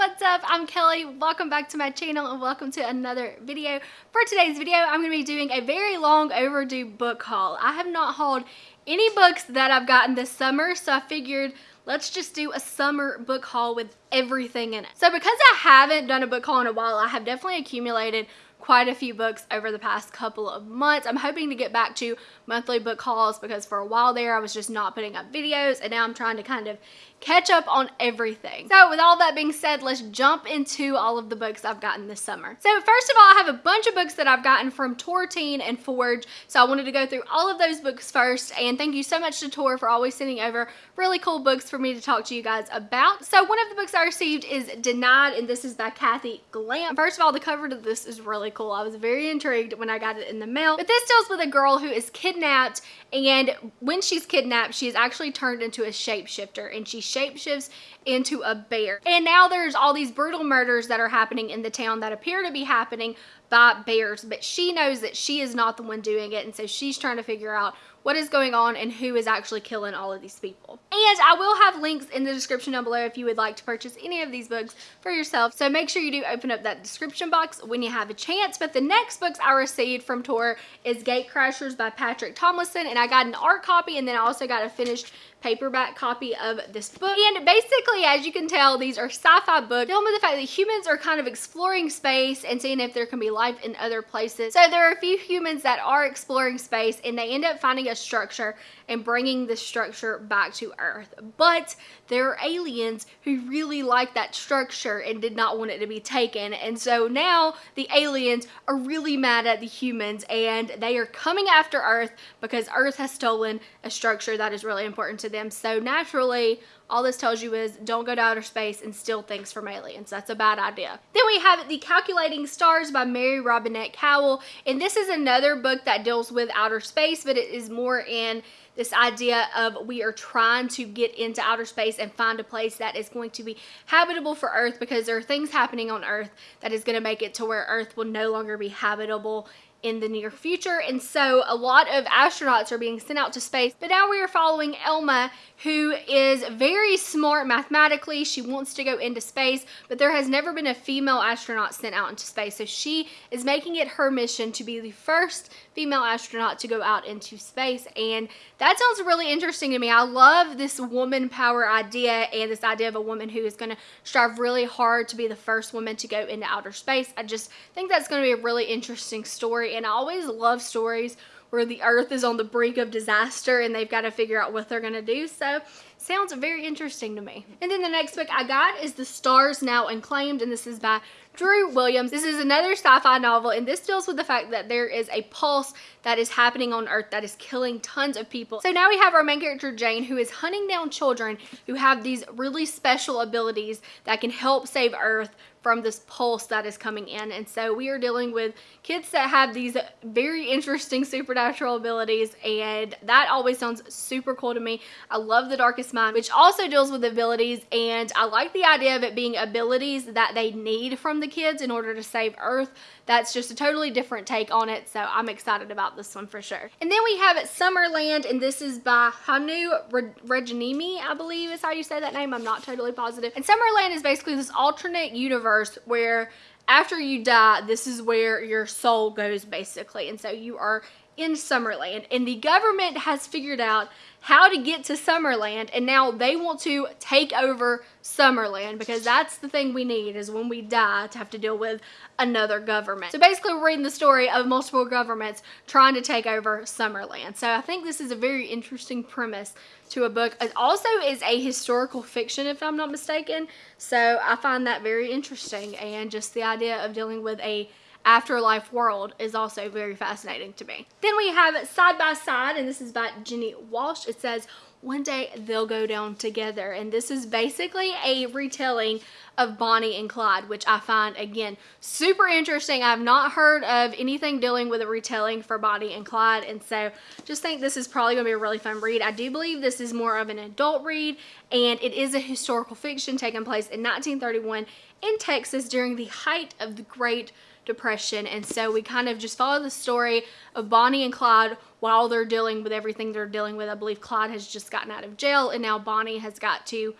what's up? I'm Kelly. Welcome back to my channel and welcome to another video. For today's video, I'm going to be doing a very long overdue book haul. I have not hauled any books that I've gotten this summer, so I figured let's just do a summer book haul with everything in it. So because I haven't done a book haul in a while, I have definitely accumulated quite a few books over the past couple of months. I'm hoping to get back to monthly book hauls because for a while there I was just not putting up videos and now I'm trying to kind of catch up on everything. So with all that being said, let's jump into all of the books I've gotten this summer. So first of all, I have a bunch of books that I've gotten from Tor Teen and Forge. So I wanted to go through all of those books first. And thank you so much to Tor for always sending over really cool books for me to talk to you guys about. So one of the books I received is Denied, and this is by Kathy Glamp. First of all, the cover to this is really cool. I was very intrigued when I got it in the mail. But this deals with a girl who is kidnapped, and when she's kidnapped, she is actually turned into a shapeshifter, and she shapeshifts into a bear. And now there's all these brutal murders that are happening in the town that appear to be happening by bears, but she knows that she is not the one doing it, and so she's trying to figure out what is going on and who is actually killing all of these people. And I will have links in the description down below if you would like to purchase any of these books for yourself. So make sure you do open up that description box when you have a chance. But the next books I received from Tor is Gatecrashers by Patrick Tomlinson. And I got an art copy and then I also got a finished paperback copy of this book. And basically, as you can tell, these are sci-fi books dealing with the fact that humans are kind of exploring space and seeing if there can be life in other places. So there are a few humans that are exploring space and they end up finding a structure and bringing the structure back to Earth. But there are aliens who really like that structure and did not want it to be taken. And so now the aliens are really mad at the humans and they are coming after Earth because Earth has stolen a structure that is really important to them. So naturally, all this tells you is don't go to outer space and steal things from aliens. That's a bad idea. Then we have The Calculating Stars by Mary Robinette Kowal. And this is another book that deals with outer space, but it is more in this idea of we are trying to get into outer space and find a place that is going to be habitable for Earth because there are things happening on Earth that is going to make it to where Earth will no longer be habitable in the near future. And so a lot of astronauts are being sent out to space. But now we are following Elma, who is very smart mathematically. She wants to go into space, but there has never been a female astronaut sent out into space. So she is making it her mission to be the first female astronaut to go out into space. And that sounds really interesting to me. I love this woman power idea and this idea of a woman who is going to strive really hard to be the first woman to go into outer space. I just think that's going to be a really interesting story. And I always love stories where the earth is on the brink of disaster and they've got to figure out what they're going to do. So sounds very interesting to me. And then the next book I got is The Stars Now Unclaimed and this is by Drew Williams. This is another sci-fi novel and this deals with the fact that there is a pulse that is happening on Earth that is killing tons of people. So now we have our main character Jane who is hunting down children who have these really special abilities that can help save Earth from this pulse that is coming in. And so we are dealing with kids that have these very interesting supernatural abilities and that always sounds super cool to me. I love The Darkest Mind, which also deals with abilities and I like the idea of it being abilities that they need from the kids in order to save Earth. That's just a totally different take on it, so I'm excited about this one for sure. And then we have it Summerland, and this is by Hannu Rajaniemi, I believe is how you say that name. I'm not totally positive. And Summerland is basically this alternate universe where after you die, this is where your soul goes basically. And so you are in Summerland and the government has figured out how to get to Summerland and now they want to take over Summerland because that's the thing we need is when we die to have to deal with another government. So basically we're reading the story of multiple governments trying to take over Summerland. So I think this is a very interesting premise to a book. It also is a historical fiction if I'm not mistaken. So I find that very interesting and just the idea of dealing with a afterlife world is also very fascinating to me. Then we have Side by Side, and this is by Jenni Walsh. It says, one day they'll go down together. And this is basically a retelling of Bonnie and Clyde, which I find, again, super interesting. I've not heard of anything dealing with a retelling for Bonnie and Clyde. And so just think this is probably going to be a really fun read. I do believe this is more of an adult read, and it is a historical fiction taking place in 1931 in Texas during the height of the Great depression. And so we kind of just follow the story of Bonnie and Clyde while they're dealing with everything they're dealing with. I believe Clyde has just gotten out of jail and now Bonnie has got to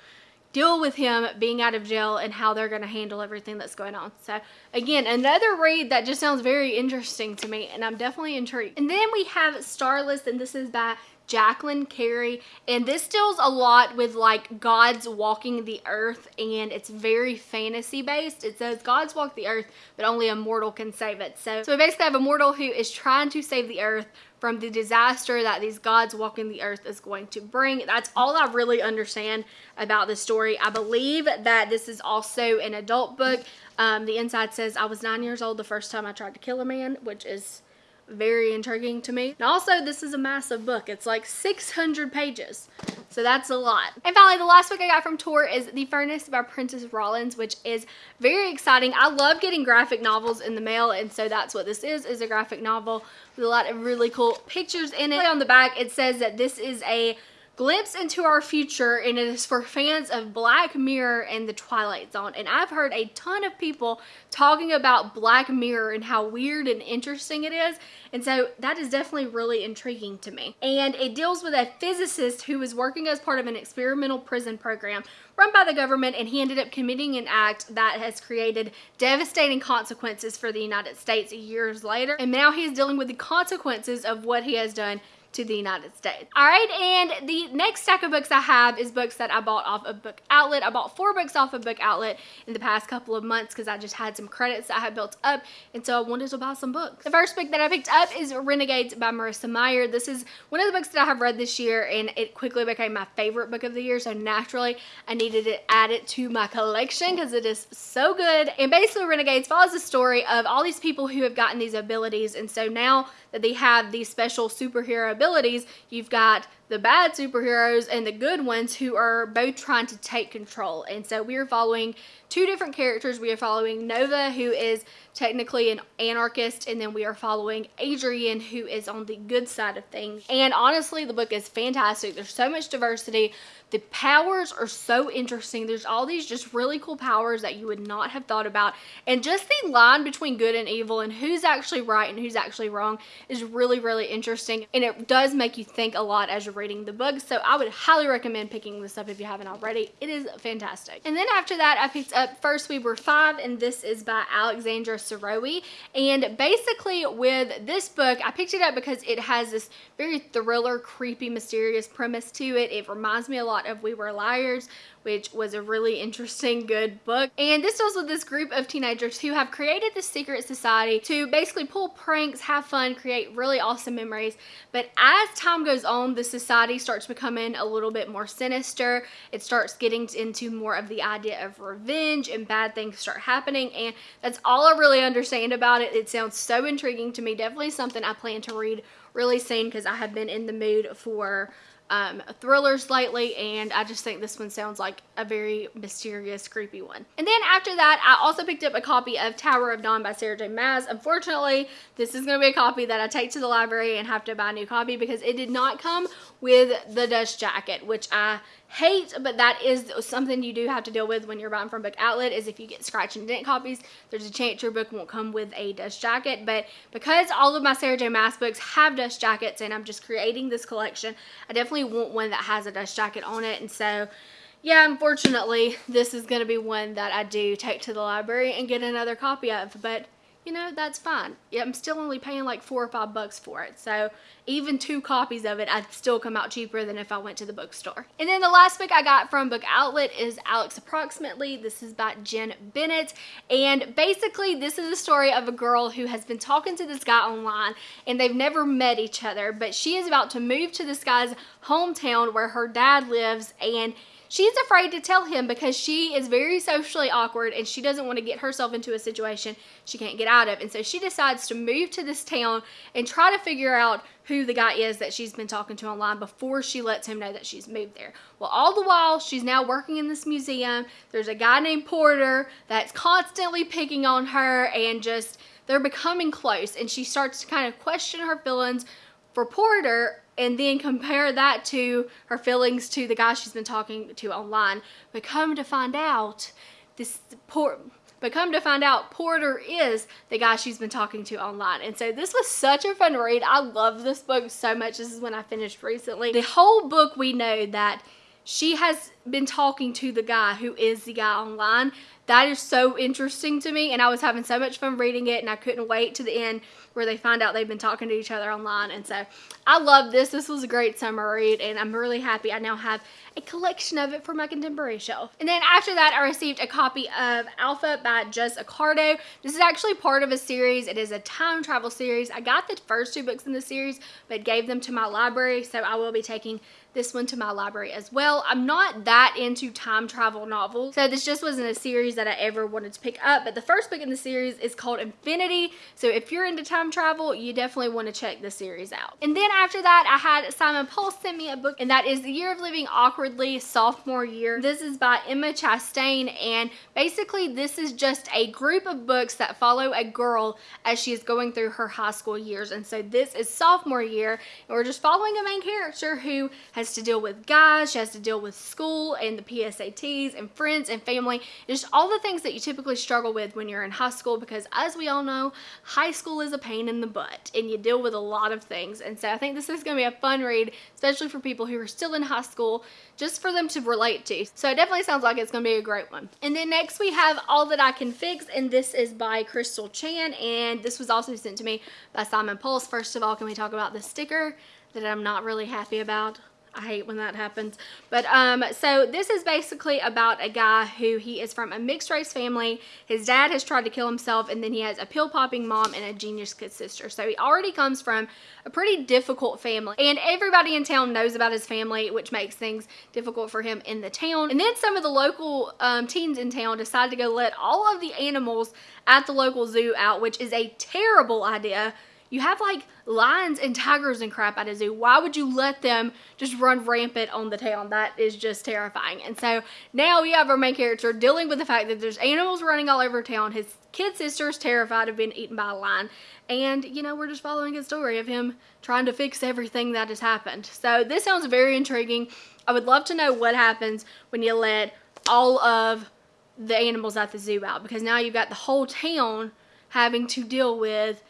deal with him being out of jail and how they're going to handle everything that's going on. So again, another read that just sounds very interesting to me and I'm definitely intrigued. And then we have Starless and this is by Jacqueline Carey and this deals a lot with like gods walking the earth and it's very fantasy based. It says gods walk the earth but only a mortal can save it. So, so we basically have a mortal who is trying to save the earth from the disaster that these gods walking the earth is going to bring. That's all I really understand about the story. I believe that this is also an adult book. Um, the inside says, I was nine years old the first time I tried to kill a man, which is very intriguing to me. And also, this is a massive book. It's like 600 pages. So that's a lot. And finally, the last book I got from Tor is The Furnace by Prentice Rollins, which is very exciting. I love getting graphic novels in the mail, and so that's what this is, is a graphic novel with a lot of really cool pictures in it. On the back, it says that this is a glimpse into our future and it is for fans of Black Mirror and The Twilight Zone. And I've heard a ton of people talking about Black Mirror and how weird and interesting it is. And so that is definitely really intriguing to me. And it deals with a physicist who was working as part of an experimental prison program run by the government and he ended up committing an act that has created devastating consequences for the United States years later. And now he is dealing with the consequences of what he has done to the United States. All right, and the next stack of books I have is books that I bought off of Book Outlet. I bought four books off of Book Outlet in the past couple of months because I just had some credits that I had built up, and so I wanted to buy some books. The first book that I picked up is Renegades by Marissa Meyer. This is one of the books that I have read this year, and it quickly became my favorite book of the year, so naturally I needed to add it to my collection because it is so good. And basically, Renegades follows the story of all these people who have gotten these abilities, and so now that they have these special superhero abilities, you've got the bad superheroes and the good ones who are both trying to take control. And so we are following two different characters. We are following Nova, who is technically an anarchist, and then we are following Adrian, who is on the good side of things. And honestly, the book is fantastic. There's so much diversity. The powers are so interesting. There's all these just really cool powers that you would not have thought about. And just the line between good and evil and who's actually right and who's actually wrong is really, really interesting. And it does make you think a lot as you're reading the book. So I would highly recommend picking this up if you haven't already. It is fantastic. And then after that, I picked up First We Were Five, and this is by Alexandra Sirowy. And basically with this book, I picked it up because it has this very thriller, creepy, mysterious premise to it. It reminds me a lot of We Were Liars, which was a really interesting, good book. And this deals with this group of teenagers who have created this secret society to basically pull pranks, have fun, create really awesome memories. But as time goes on, the society starts becoming a little bit more sinister. It starts getting into more of the idea of revenge and bad things start happening. And that's all I really understand about it. It sounds so intriguing to me. Definitely something I plan to read really soon because I have been in the mood for um, thrillers lately and I just think this one sounds like a very mysterious creepy one. And then after that I also picked up a copy of Tower of Dawn by Sarah J Maas. Unfortunately this is going to be a copy that I take to the library and have to buy a new copy because it did not come with the dust jacket which I hate, but that is something you do have to deal with when you're buying from Book Outlet is if you get scratch and dent copies, there's a chance your book won't come with a dust jacket. But because all of my Sarah J Maas books have dust jackets and I'm just creating this collection, I definitely want one that has a dust jacket on it. And so yeah, unfortunately, this is going to be one that I do take to the library and get another copy of. But you know, that's fine. I'm still only paying like four or five bucks for it. So even two copies of it, I'd still come out cheaper than if I went to the bookstore. And then the last book I got from Book Outlet is Alex Approximately. This is by Jenn Bennett. And basically, this is the story of a girl who has been talking to this guy online and they've never met each other. But she is about to move to this guy's hometown where her dad lives and She's afraid to tell him because she is very socially awkward and she doesn't want to get herself into a situation she can't get out of. And so she decides to move to this town and try to figure out who the guy is that she's been talking to online before she lets him know that she's moved there. Well, all the while, she's now working in this museum. There's a guy named Porter that's constantly picking on her and just, they're becoming close. And she starts to kind of question her feelings for Porter and then compare that to her feelings to the guy she's been talking to online. But come to find out, this poor but come to find out, Porter is the guy she's been talking to online. And so this was such a fun read. I love this book so much. This is when I finished recently. The whole book we know that she has been talking to the guy who is the guy online. That is so interesting to me and I was having so much fun reading it and I couldn't wait to the end where they find out they've been talking to each other online. And so I love this. This was a great summer read and I'm really happy I now have a collection of it for my contemporary shelf. And then after that, I received a copy of Alpha by Jess Accardo. This is actually part of a series. It is a time travel series. I got the first two books in the series, but gave them to my library. So I will be taking this one to my library as well. I'm not that into time travel novels, so this just wasn't a series that I ever wanted to pick up, but the first book in the series is called Infinity, so if you're into time travel, you definitely want to check the series out. And then after that, I had Simon Pulse send me a book, and that is The Year of Living Awkwardly, Sophomore Year. This is by Emma Chastain, and basically this is just a group of books that follow a girl as she is going through her high school years, and so this is sophomore year, and we're just following a main character who has to deal with guys, she has to deal with school and the PSATs and friends and family, just all the things that you typically struggle with when you're in high school because as we all know, high school is a pain in the butt and you deal with a lot of things. And so I think this is going to be a fun read, especially for people who are still in high school, just for them to relate to. So it definitely sounds like it's going to be a great one. And then next we have All That I Can Fix, and this is by Crystal Chan, and this was also sent to me by Simon Pulse. First of all, can we talk about the sticker that I'm not really happy about? I hate when that happens. But um, so this is basically about a guy who he is from a mixed race family. His dad has tried to kill himself and then he has a pill popping mom and a genius kid sister. So he already comes from a pretty difficult family and everybody in town knows about his family which makes things difficult for him in the town. And then some of the local um, teens in town decide to go let all of the animals at the local zoo out which is a terrible idea you have like lions and tigers and crap at a zoo. Why would you let them just run rampant on the town? That is just terrifying. And so now we have our main character dealing with the fact that there's animals running all over town. His kid sister is terrified of being eaten by a lion. And, you know, we're just following his story of him trying to fix everything that has happened. So this sounds very intriguing. I would love to know what happens when you let all of the animals at the zoo out because now you've got the whole town having to deal with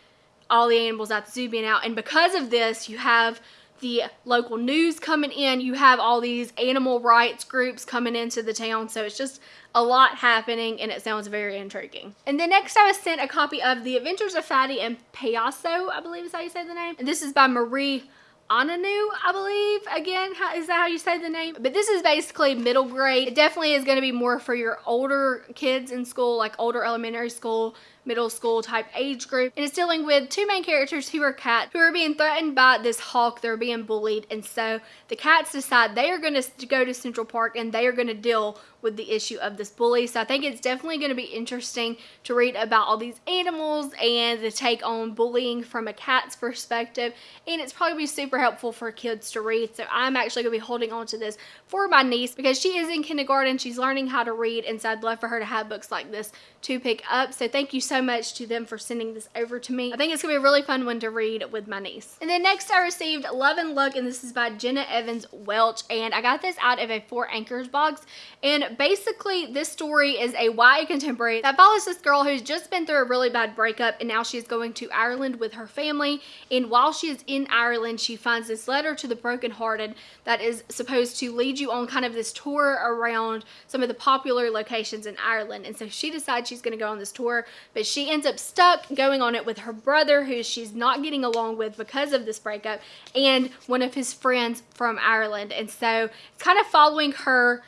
all the animals at the zoo being out. And because of this, you have the local news coming in. You have all these animal rights groups coming into the town. So it's just a lot happening and it sounds very intriguing. And then next I was sent a copy of The Adventures of Fatty and Payaso, I believe is how you say the name. And this is by Marie Ananu, I believe. Again, how, is that how you say the name? But this is basically middle grade. It definitely is going to be more for your older kids in school, like older elementary school, middle school type age group. And it's dealing with two main characters who are cats who are being threatened by this hawk. They're being bullied. And so the cats decide they are going to go to Central Park and they are going to deal with the issue of this bully. So I think it's definitely going to be interesting to read about all these animals and the take on bullying from a cat's perspective. And it's probably super helpful for kids to read. So I'm actually going to be holding on to this for my niece because she is in kindergarten. She's learning how to read. And so I'd love for her to have books like this to pick up. So thank you so much to them for sending this over to me. I think it's to be a really fun one to read with my niece. And then next I received Love and Luck and this is by Jenna Evans Welch. And I got this out of a Four Anchors box. And basically this story is a YA contemporary that follows this girl who's just been through a really bad breakup and now she's going to Ireland with her family and while she is in Ireland she finds this letter to the brokenhearted that is supposed to lead you on kind of this tour around some of the popular locations in Ireland and so she decides she's going to go on this tour but she ends up stuck going on it with her brother who she's not getting along with because of this breakup and one of his friends from Ireland and so it's kind of following her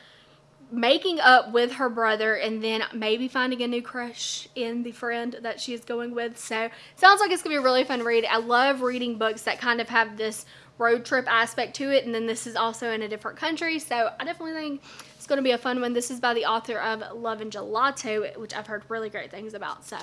making up with her brother and then maybe finding a new crush in the friend that she is going with. So sounds like it's gonna be a really fun read. I love reading books that kind of have this road trip aspect to it and then this is also in a different country. So I definitely think it's going to be a fun one. This is by the author of Love and Gelato, which I've heard really great things about. So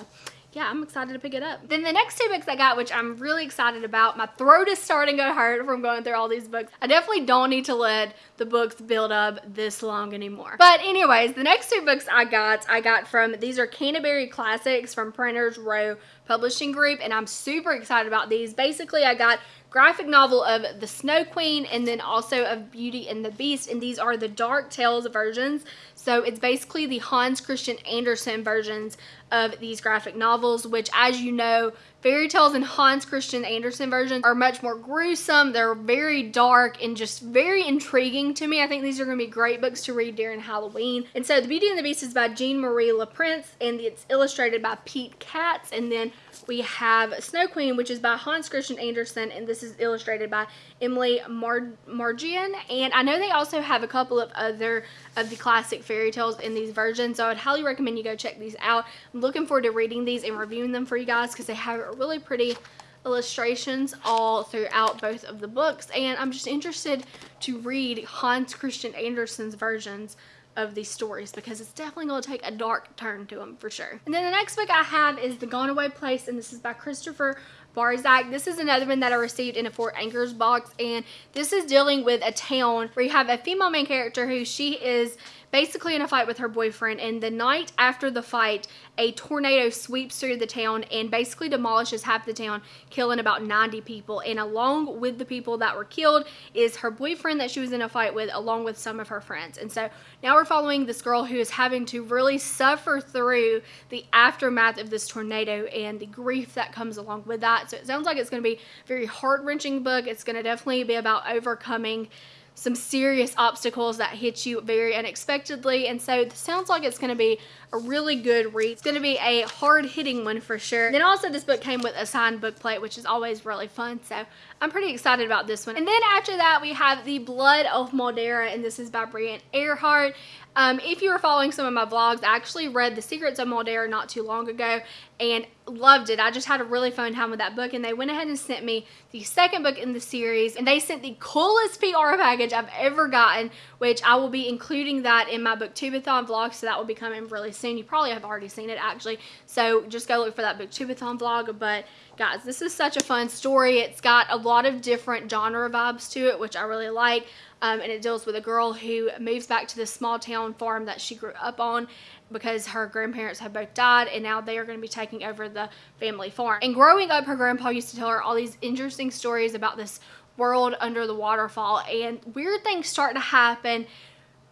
yeah, I'm excited to pick it up. Then the next two books I got, which I'm really excited about, my throat is starting to hurt from going through all these books. I definitely don't need to let the books build up this long anymore. But anyways, the next two books I got, I got from, these are Canterbury Classics from Printers Row Publishing Group, and I'm super excited about these. Basically, I got graphic novel of The Snow Queen and then also of Beauty and the Beast. And these are the Dark Tales versions. So it's basically the Hans Christian Andersen versions of these graphic novels, which as you know, fairy tales in Hans Christian Andersen version are much more gruesome. They're very dark and just very intriguing to me. I think these are going to be great books to read during Halloween. And so The Beauty and the Beast is by Jean Marie LaPrince and it's illustrated by Pete Katz. And then we have Snow Queen, which is by Hans Christian Andersen, and this is illustrated by Emily Mar Margian. And I know they also have a couple of other of the classic fairy tales in these versions, so I would highly recommend you go check these out. I'm looking forward to reading these and reviewing them for you guys because they really pretty illustrations all throughout both of the books and I'm just interested to read Hans Christian Andersen's versions of these stories because it's definitely going to take a dark turn to them for sure. And then the next book I have is The Gone Away Place and this is by Christopher Barzak. This is another one that I received in a Fort Anchors box and this is dealing with a town where you have a female main character who she is basically in a fight with her boyfriend and the night after the fight a tornado sweeps through the town and basically demolishes half the town killing about 90 people and along with the people that were killed is her boyfriend that she was in a fight with along with some of her friends and so now we're following this girl who is having to really suffer through the aftermath of this tornado and the grief that comes along with that so it sounds like it's going to be a very heart-wrenching book it's going to definitely be about overcoming some serious obstacles that hit you very unexpectedly and so it sounds like it's going to be a really good read. It's going to be a hard-hitting one for sure. Then also this book came with a signed book plate which is always really fun so I'm pretty excited about this one. And then after that we have The Blood of Maldera and this is by Brian Earhart. Um, if you were following some of my vlogs, I actually read The Secrets of Maldera not too long ago and loved it. I just had a really fun time with that book and they went ahead and sent me the second book in the series and they sent the coolest PR package I've ever gotten which I will be including that in my booktubeathon vlog so that will be coming really soon. You probably have already seen it actually so just go look for that booktubeathon vlog but guys this is such a fun story. It's got a lot of different genre vibes to it which I really like um, and it deals with a girl who moves back to this small town farm that she grew up on because her grandparents have both died and now they are going to be taking over the family farm. And growing up, her grandpa used to tell her all these interesting stories about this world under the waterfall and weird things start to happen.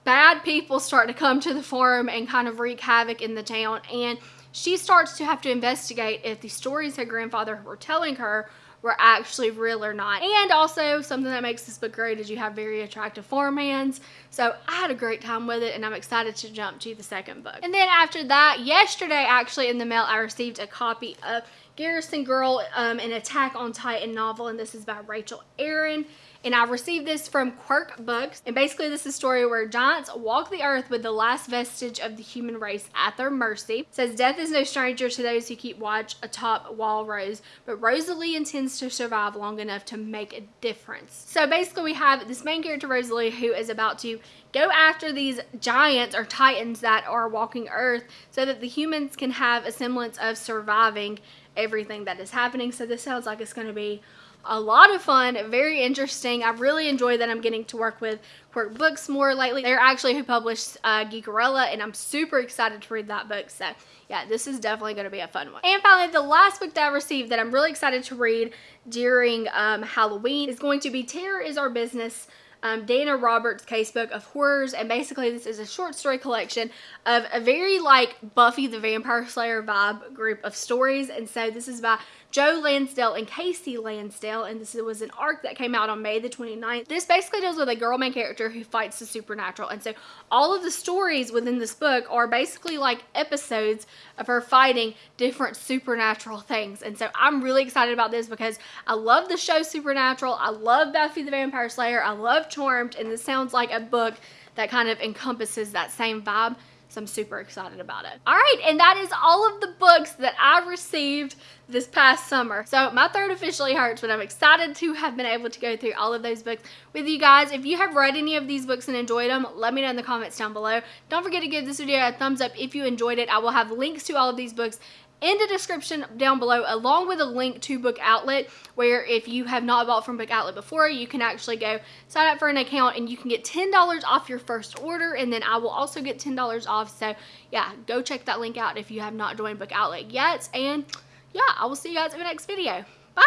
Bad people start to come to the farm and kind of wreak havoc in the town and she starts to have to investigate if the stories her grandfather were telling her were actually real or not. And also something that makes this book great is you have very attractive farmhands. So I had a great time with it and I'm excited to jump to the second book. And then after that, yesterday actually in the mail, I received a copy of Garrison Girl, um, an Attack on Titan novel and this is by Rachel Aaron and I received this from Quirk Books. And basically this is a story where giants walk the earth with the last vestige of the human race at their mercy. It says death is no stranger to those who keep watch atop Wall Rose, but Rosalie intends to survive long enough to make a difference. So basically we have this main character Rosalie who is about to go after these giants or titans that are walking earth so that the humans can have a semblance of surviving everything that is happening. So this sounds like it's going to be a lot of fun, very interesting. I really enjoy that I'm getting to work with Quirk Books more lately. They're actually who published uh, and I'm super excited to read that book. So yeah, this is definitely going to be a fun one. And finally, the last book that I received that I'm really excited to read during um, Halloween is going to be Terror is Our Business um, Dana Roberts casebook of horrors and basically this is a short story collection of a very like Buffy the Vampire Slayer vibe group of stories and so this is by Joe Lansdale and Kasey Lansdale and this was an arc that came out on May the 29th. This basically deals with a girl main character who fights the supernatural and so all of the stories within this book are basically like episodes of her fighting different supernatural things and so I'm really excited about this because I love the show Supernatural. I love Buffy the Vampire Slayer. I love Charmed, and this sounds like a book that kind of encompasses that same vibe. So I'm super excited about it. All right, and that is all of the books that I received this past summer. So my throat officially hurts, but I'm excited to have been able to go through all of those books with you guys. If you have read any of these books and enjoyed them, let me know in the comments down below. Don't forget to give this video a thumbs up if you enjoyed it. I will have links to all of these books in the description down below along with a link to Book Outlet where if you have not bought from Book Outlet before you can actually go sign up for an account and you can get $10 off your first order and then I will also get $10 off. So yeah go check that link out if you have not joined Book Outlet yet. And yeah I will see you guys in the next video. Bye!